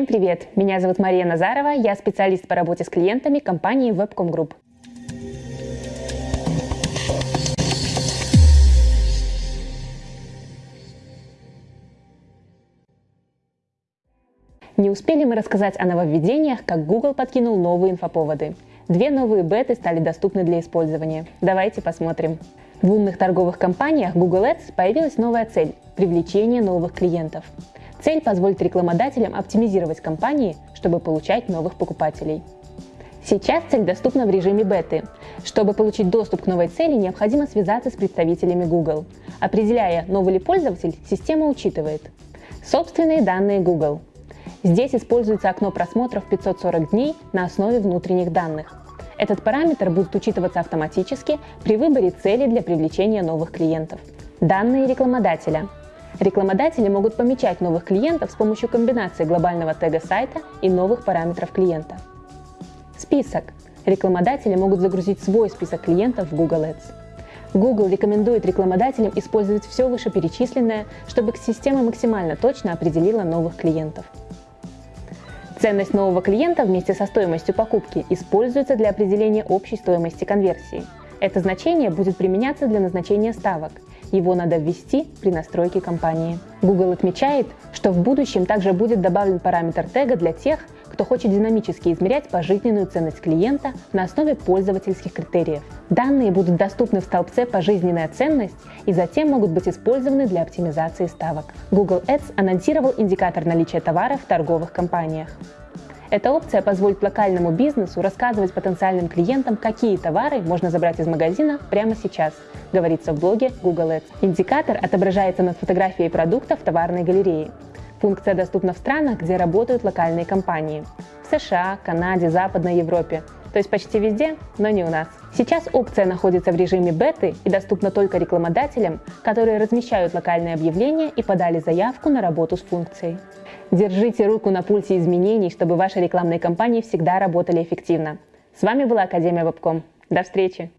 Всем привет! Меня зовут Мария Назарова, я специалист по работе с клиентами компании Webcom Group. Не успели мы рассказать о нововведениях, как Google подкинул новые инфоповоды. Две новые беты стали доступны для использования. Давайте посмотрим. В умных торговых компаниях Google Ads появилась новая цель – привлечение новых клиентов. Цель позволит рекламодателям оптимизировать кампании, чтобы получать новых покупателей. Сейчас цель доступна в режиме беты. Чтобы получить доступ к новой цели, необходимо связаться с представителями Google. Определяя, новый ли пользователь, система учитывает собственные данные Google. Здесь используется окно просмотров 540 дней на основе внутренних данных. Этот параметр будет учитываться автоматически при выборе цели для привлечения новых клиентов. Данные рекламодателя. Рекламодатели могут помечать новых клиентов с помощью комбинации глобального тега сайта и новых параметров клиента. Список. Рекламодатели могут загрузить свой список клиентов в Google Ads. Google рекомендует рекламодателям использовать все вышеперечисленное, чтобы система максимально точно определила новых клиентов. Ценность нового клиента вместе со стоимостью покупки используется для определения общей стоимости конверсии. Это значение будет применяться для назначения ставок. Его надо ввести при настройке компании. Google отмечает, что в будущем также будет добавлен параметр тега для тех, кто хочет динамически измерять пожизненную ценность клиента на основе пользовательских критериев. Данные будут доступны в столбце «Пожизненная ценность» и затем могут быть использованы для оптимизации ставок. Google Ads анонсировал индикатор наличия товара в торговых компаниях. Эта опция позволит локальному бизнесу рассказывать потенциальным клиентам, какие товары можно забрать из магазина прямо сейчас, говорится в блоге Google Ads. Индикатор отображается над фотографией продукта в товарной галерее. Функция доступна в странах, где работают локальные компании. В США, Канаде, Западной Европе. То есть почти везде, но не у нас. Сейчас опция находится в режиме беты и доступна только рекламодателям, которые размещают локальные объявления и подали заявку на работу с функцией. Держите руку на пульсе изменений, чтобы ваши рекламные кампании всегда работали эффективно. С вами была Академия Вебком. До встречи!